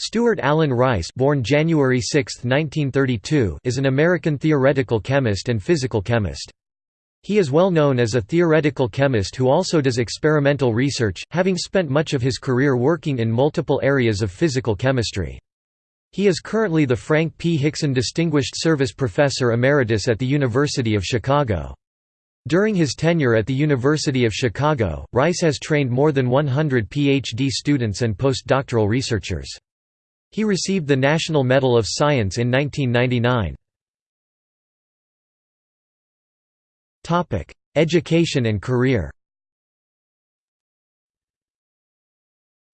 Stuart Allen Rice born January 6, 1932, is an American theoretical chemist and physical chemist. He is well known as a theoretical chemist who also does experimental research, having spent much of his career working in multiple areas of physical chemistry. He is currently the Frank P. Hixon Distinguished Service Professor Emeritus at the University of Chicago. During his tenure at the University of Chicago, Rice has trained more than 100 PhD students and postdoctoral researchers. He received the National Medal of Science in 1999. Education and career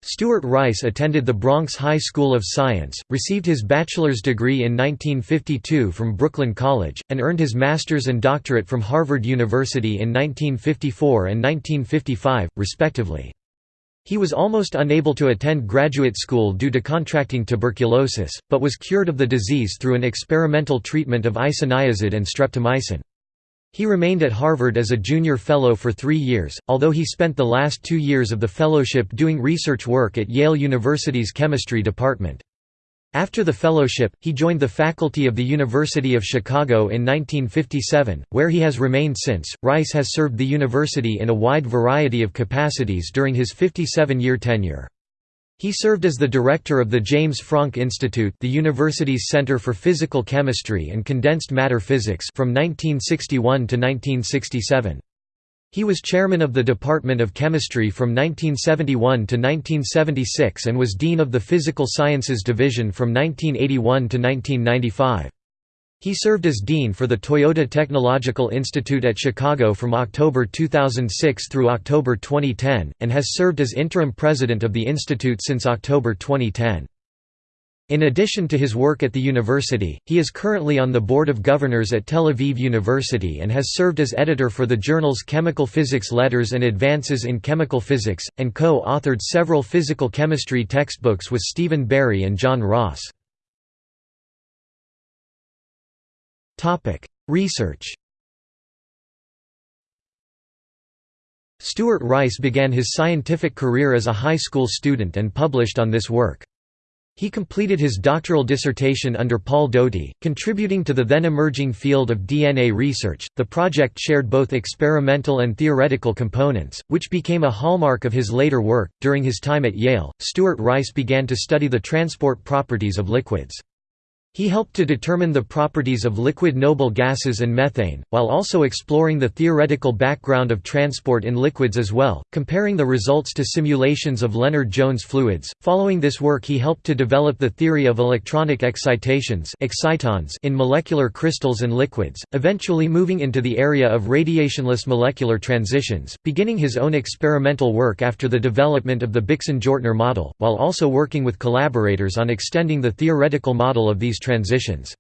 Stuart Rice attended the Bronx High School of Science, received his bachelor's degree in 1952 from Brooklyn College, and earned his master's and doctorate from Harvard University in 1954 and 1955, respectively. He was almost unable to attend graduate school due to contracting tuberculosis, but was cured of the disease through an experimental treatment of isoniazid and streptomycin. He remained at Harvard as a junior fellow for three years, although he spent the last two years of the fellowship doing research work at Yale University's chemistry department. After the fellowship, he joined the faculty of the University of Chicago in 1957, where he has remained since. Rice has served the university in a wide variety of capacities during his 57 year tenure. He served as the director of the James Franck Institute, the university's Center for Physical Chemistry and Condensed Matter Physics, from 1961 to 1967. He was chairman of the Department of Chemistry from 1971 to 1976 and was dean of the Physical Sciences Division from 1981 to 1995. He served as dean for the Toyota Technological Institute at Chicago from October 2006 through October 2010, and has served as interim president of the institute since October 2010. In addition to his work at the university, he is currently on the Board of Governors at Tel Aviv University and has served as editor for the journals Chemical Physics Letters and Advances in Chemical Physics, and co-authored several physical chemistry textbooks with Stephen Berry and John Ross. Research Stuart Rice began his scientific career as a high school student and published on this work. He completed his doctoral dissertation under Paul Doty, contributing to the then emerging field of DNA research. The project shared both experimental and theoretical components, which became a hallmark of his later work. During his time at Yale, Stuart Rice began to study the transport properties of liquids. He helped to determine the properties of liquid noble gases and methane, while also exploring the theoretical background of transport in liquids as well, comparing the results to simulations of Lennard-Jones fluids. Following this work he helped to develop the theory of electronic excitations excitons in molecular crystals and liquids, eventually moving into the area of radiationless molecular transitions, beginning his own experimental work after the development of the Bixon-Jortner model, while also working with collaborators on extending the theoretical model of these transitions.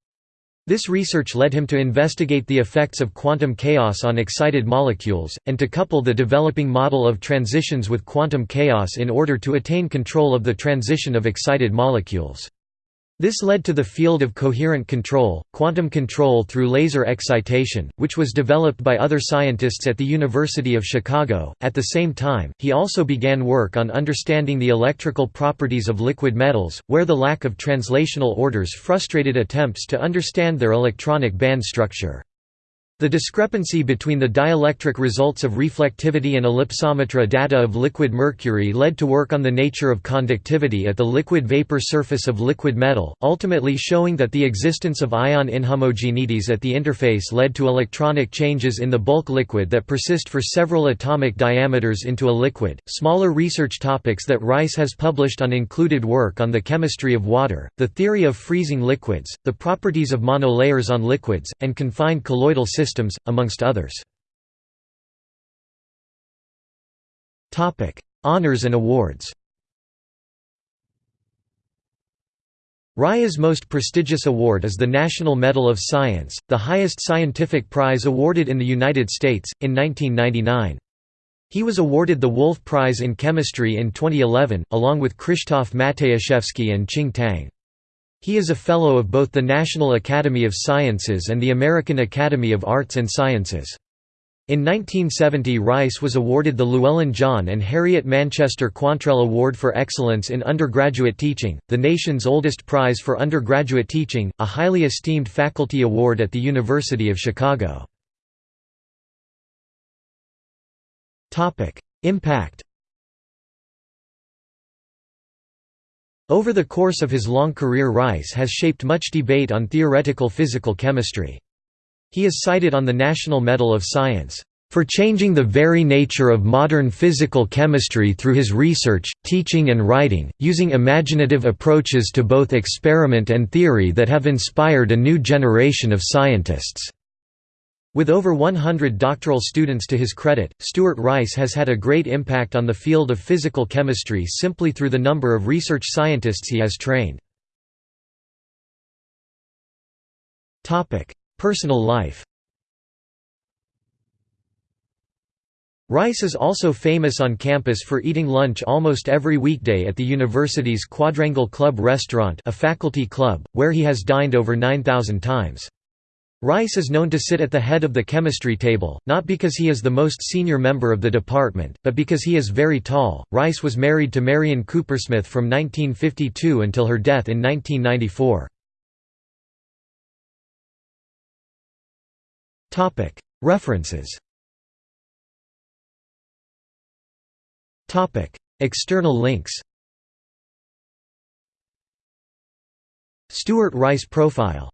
This research led him to investigate the effects of quantum chaos on excited molecules, and to couple the developing model of transitions with quantum chaos in order to attain control of the transition of excited molecules. This led to the field of coherent control, quantum control through laser excitation, which was developed by other scientists at the University of Chicago. At the same time, he also began work on understanding the electrical properties of liquid metals, where the lack of translational orders frustrated attempts to understand their electronic band structure. The discrepancy between the dielectric results of reflectivity and ellipsometry data of liquid mercury led to work on the nature of conductivity at the liquid vapor surface of liquid metal, ultimately showing that the existence of ion inhomogeneities at the interface led to electronic changes in the bulk liquid that persist for several atomic diameters into a liquid. Smaller research topics that Rice has published on included work on the chemistry of water, the theory of freezing liquids, the properties of monolayers on liquids, and confined colloidal systems systems, amongst others. Honours and awards Rice's most prestigious award is the National Medal of Science, the highest scientific prize awarded in the United States, in 1999. He was awarded the Wolf Prize in Chemistry in 2011, along with Krzysztof Matyjaszewski and Ching Tang. He is a Fellow of both the National Academy of Sciences and the American Academy of Arts and Sciences. In 1970 Rice was awarded the Llewellyn John and Harriet Manchester Quantrell Award for Excellence in Undergraduate Teaching, the nation's oldest prize for undergraduate teaching, a highly esteemed faculty award at the University of Chicago. Impact Over the course of his long career Rice has shaped much debate on theoretical physical chemistry. He is cited on the National Medal of Science, "...for changing the very nature of modern physical chemistry through his research, teaching and writing, using imaginative approaches to both experiment and theory that have inspired a new generation of scientists." With over 100 doctoral students to his credit, Stuart Rice has had a great impact on the field of physical chemistry simply through the number of research scientists he has trained. Personal life Rice is also famous on campus for eating lunch almost every weekday at the university's Quadrangle Club restaurant a faculty club, where he has dined over 9,000 times. Rice is known to sit at the head of the chemistry table, not because he is the most senior member of the department, but because he is very tall. Rice was married to Marion Coopersmith from 1952 until her death in 1994. Topic: References Topic: External links Stuart Rice profile